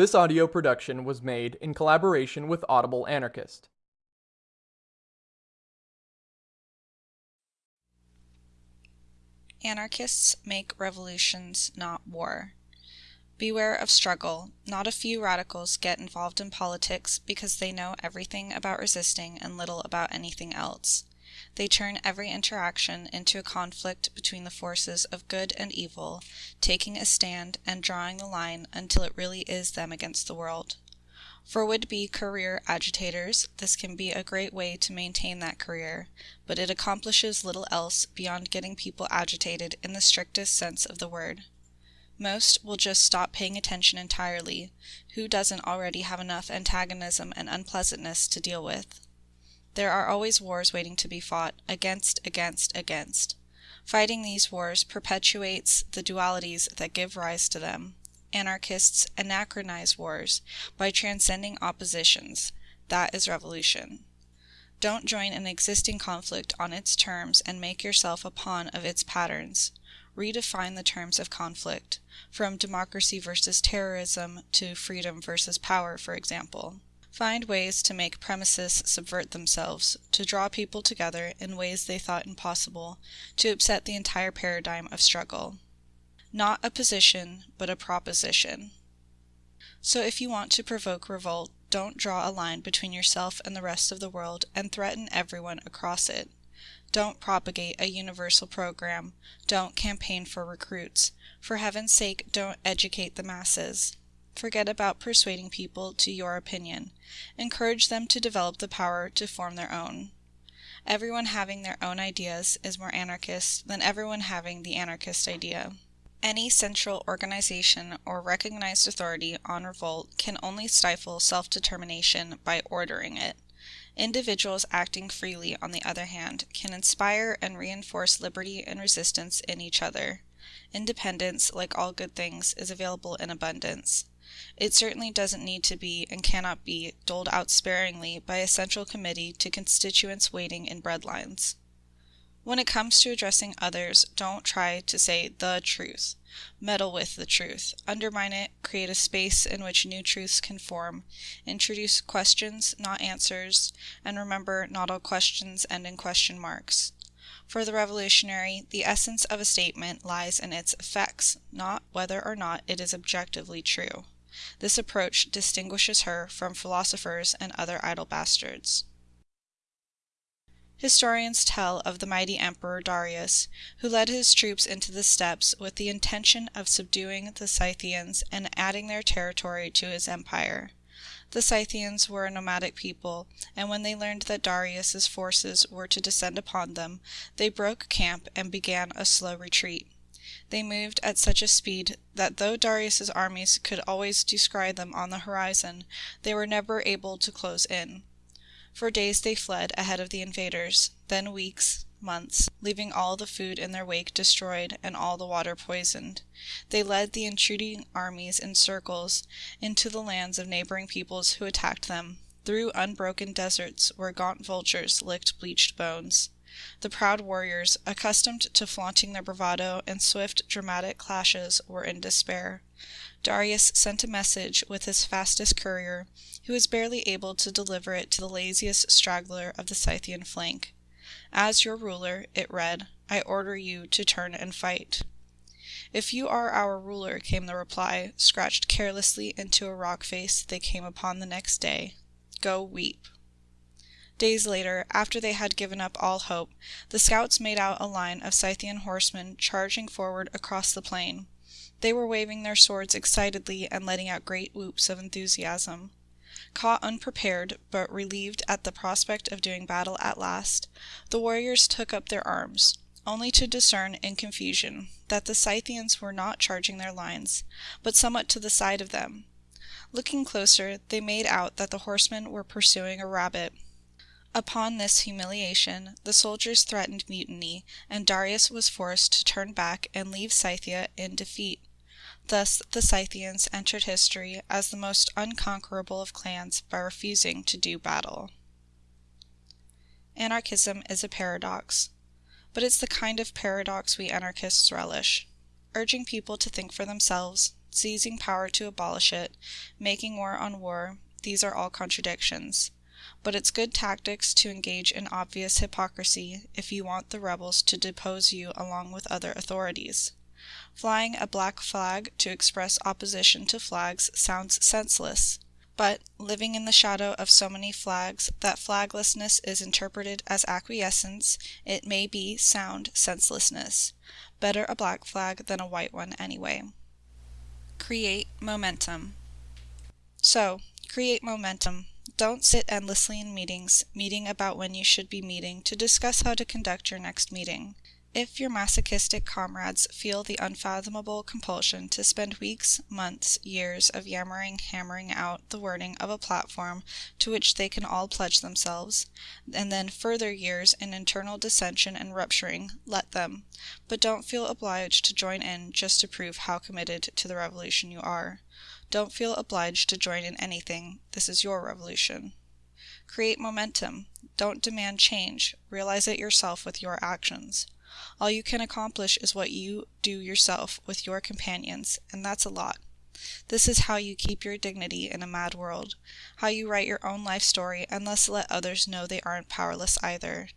This audio production was made in collaboration with Audible Anarchist. Anarchists make revolutions, not war. Beware of struggle. Not a few radicals get involved in politics because they know everything about resisting and little about anything else. They turn every interaction into a conflict between the forces of good and evil, taking a stand and drawing the line until it really is them against the world. For would-be career agitators, this can be a great way to maintain that career, but it accomplishes little else beyond getting people agitated in the strictest sense of the word. Most will just stop paying attention entirely. Who doesn't already have enough antagonism and unpleasantness to deal with? There are always wars waiting to be fought, against, against, against. Fighting these wars perpetuates the dualities that give rise to them. Anarchists anachronize wars by transcending oppositions. That is revolution. Don't join an existing conflict on its terms and make yourself a pawn of its patterns. Redefine the terms of conflict, from democracy versus terrorism to freedom versus power, for example. Find ways to make premises subvert themselves, to draw people together in ways they thought impossible, to upset the entire paradigm of struggle. Not a position, but a proposition. So if you want to provoke revolt, don't draw a line between yourself and the rest of the world and threaten everyone across it. Don't propagate a universal program. Don't campaign for recruits. For heaven's sake, don't educate the masses. Forget about persuading people to your opinion. Encourage them to develop the power to form their own. Everyone having their own ideas is more anarchist than everyone having the anarchist idea. Any central organization or recognized authority on revolt can only stifle self-determination by ordering it. Individuals acting freely, on the other hand, can inspire and reinforce liberty and resistance in each other. Independence, like all good things, is available in abundance. It certainly doesn't need to be and cannot be doled out sparingly by a central committee to constituents waiting in breadlines. When it comes to addressing others, don't try to say the truth. Meddle with the truth. Undermine it, create a space in which new truths can form. Introduce questions, not answers, and remember not all questions end in question marks. For the revolutionary, the essence of a statement lies in its effects, not whether or not it is objectively true. This approach distinguishes her from philosophers and other idle bastards. Historians tell of the mighty Emperor Darius, who led his troops into the steppes with the intention of subduing the Scythians and adding their territory to his empire. The Scythians were a nomadic people, and when they learned that Darius's forces were to descend upon them, they broke camp and began a slow retreat. They moved at such a speed that though Darius's armies could always descry them on the horizon, they were never able to close in. For days they fled ahead of the invaders, then weeks, months, leaving all the food in their wake destroyed and all the water poisoned. They led the intruding armies in circles into the lands of neighboring peoples who attacked them, through unbroken deserts where gaunt vultures licked bleached bones. The proud warriors, accustomed to flaunting their bravado in swift, dramatic clashes, were in despair. Darius sent a message with his fastest courier, who was barely able to deliver it to the laziest straggler of the Scythian flank. As your ruler, it read, I order you to turn and fight. If you are our ruler, came the reply, scratched carelessly into a rock face they came upon the next day. Go weep. Days later, after they had given up all hope, the scouts made out a line of Scythian horsemen charging forward across the plain. They were waving their swords excitedly and letting out great whoops of enthusiasm. Caught unprepared, but relieved at the prospect of doing battle at last, the warriors took up their arms, only to discern in confusion that the Scythians were not charging their lines, but somewhat to the side of them. Looking closer, they made out that the horsemen were pursuing a rabbit. Upon this humiliation, the soldiers threatened mutiny, and Darius was forced to turn back and leave Scythia in defeat. Thus the Scythians entered history as the most unconquerable of clans by refusing to do battle. Anarchism is a paradox, but it's the kind of paradox we anarchists relish. Urging people to think for themselves, seizing power to abolish it, making war on war, these are all contradictions. But it's good tactics to engage in obvious hypocrisy if you want the rebels to depose you along with other authorities. Flying a black flag to express opposition to flags sounds senseless. But, living in the shadow of so many flags that flaglessness is interpreted as acquiescence, it may be sound senselessness. Better a black flag than a white one, anyway. Create momentum. So, create momentum. Don't sit endlessly in meetings, meeting about when you should be meeting to discuss how to conduct your next meeting. If your masochistic comrades feel the unfathomable compulsion to spend weeks, months, years of yammering hammering out the wording of a platform to which they can all pledge themselves, and then further years in internal dissension and rupturing, let them, but don't feel obliged to join in just to prove how committed to the revolution you are. Don't feel obliged to join in anything, this is your revolution. Create momentum. Don't demand change, realize it yourself with your actions. All you can accomplish is what you do yourself with your companions, and that's a lot. This is how you keep your dignity in a mad world, how you write your own life story and thus let others know they aren't powerless either.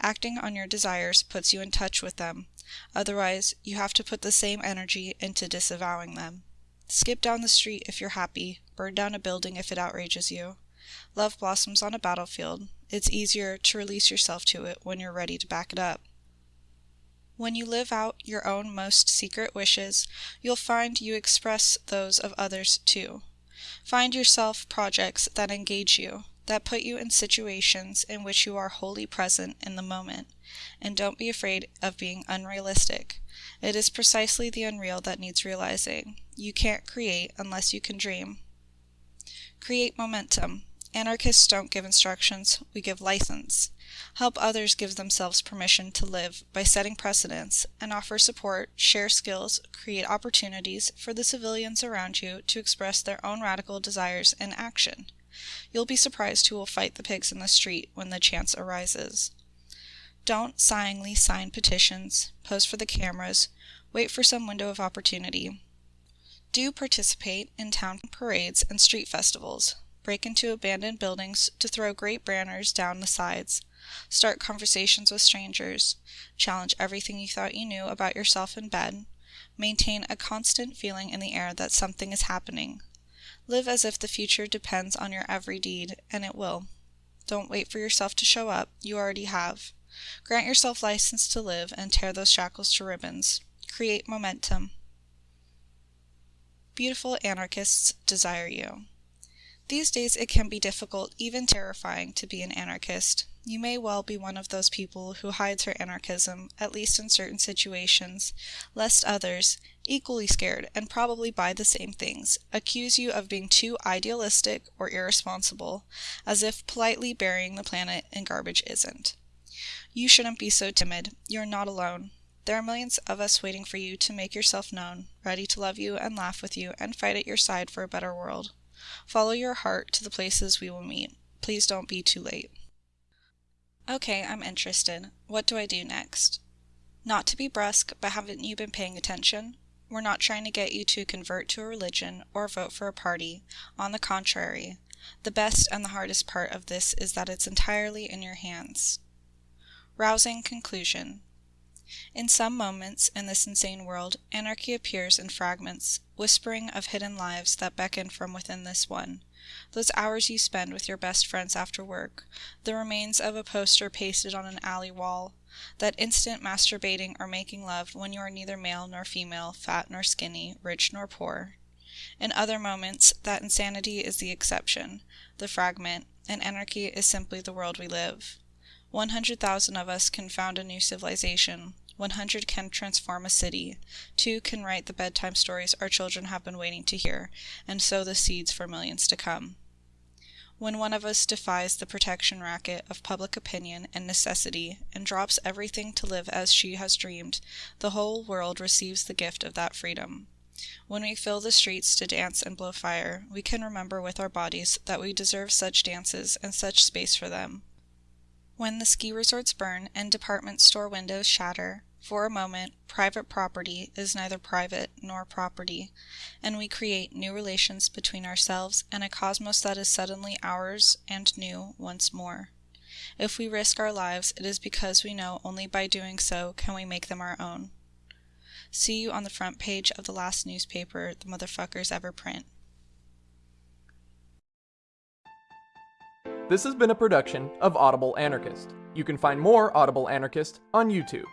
Acting on your desires puts you in touch with them, otherwise you have to put the same energy into disavowing them. Skip down the street if you're happy, burn down a building if it outrages you. Love blossoms on a battlefield. It's easier to release yourself to it when you're ready to back it up. When you live out your own most secret wishes, you'll find you express those of others too. Find yourself projects that engage you, that put you in situations in which you are wholly present in the moment, and don't be afraid of being unrealistic. It is precisely the unreal that needs realizing. You can't create unless you can dream. Create momentum. Anarchists don't give instructions, we give license. Help others give themselves permission to live by setting precedents, and offer support, share skills, create opportunities for the civilians around you to express their own radical desires in action. You'll be surprised who will fight the pigs in the street when the chance arises. Don't sighingly sign petitions, pose for the cameras, wait for some window of opportunity. Do participate in town parades and street festivals break into abandoned buildings to throw great banners down the sides, start conversations with strangers, challenge everything you thought you knew about yourself in bed, maintain a constant feeling in the air that something is happening. Live as if the future depends on your every deed, and it will. Don't wait for yourself to show up, you already have. Grant yourself license to live and tear those shackles to ribbons. Create momentum. Beautiful anarchists desire you. These days it can be difficult, even terrifying, to be an anarchist. You may well be one of those people who hides her anarchism, at least in certain situations, lest others, equally scared and probably by the same things, accuse you of being too idealistic or irresponsible, as if politely burying the planet in garbage isn't. You shouldn't be so timid. You're not alone. There are millions of us waiting for you to make yourself known, ready to love you and laugh with you and fight at your side for a better world. Follow your heart to the places we will meet. Please don't be too late. Okay, I'm interested. What do I do next? Not to be brusque, but haven't you been paying attention? We're not trying to get you to convert to a religion or vote for a party. On the contrary, the best and the hardest part of this is that it's entirely in your hands. Rousing conclusion. In some moments in this insane world, anarchy appears in fragments, whispering of hidden lives that beckon from within this one. Those hours you spend with your best friends after work, the remains of a poster pasted on an alley wall, that instant masturbating or making love when you are neither male nor female, fat nor skinny, rich nor poor. In other moments, that insanity is the exception, the fragment, and anarchy is simply the world we live. One hundred thousand of us can found a new civilization, 100 can transform a city, 2 can write the bedtime stories our children have been waiting to hear, and sow the seeds for millions to come. When one of us defies the protection racket of public opinion and necessity and drops everything to live as she has dreamed, the whole world receives the gift of that freedom. When we fill the streets to dance and blow fire, we can remember with our bodies that we deserve such dances and such space for them. When the ski resorts burn and department store windows shatter, For a moment, private property is neither private nor property, and we create new relations between ourselves and a cosmos that is suddenly ours and new once more. If we risk our lives, it is because we know only by doing so can we make them our own. See you on the front page of the last newspaper the motherfuckers ever print. This has been a production of Audible Anarchist. You can find more Audible Anarchist on YouTube.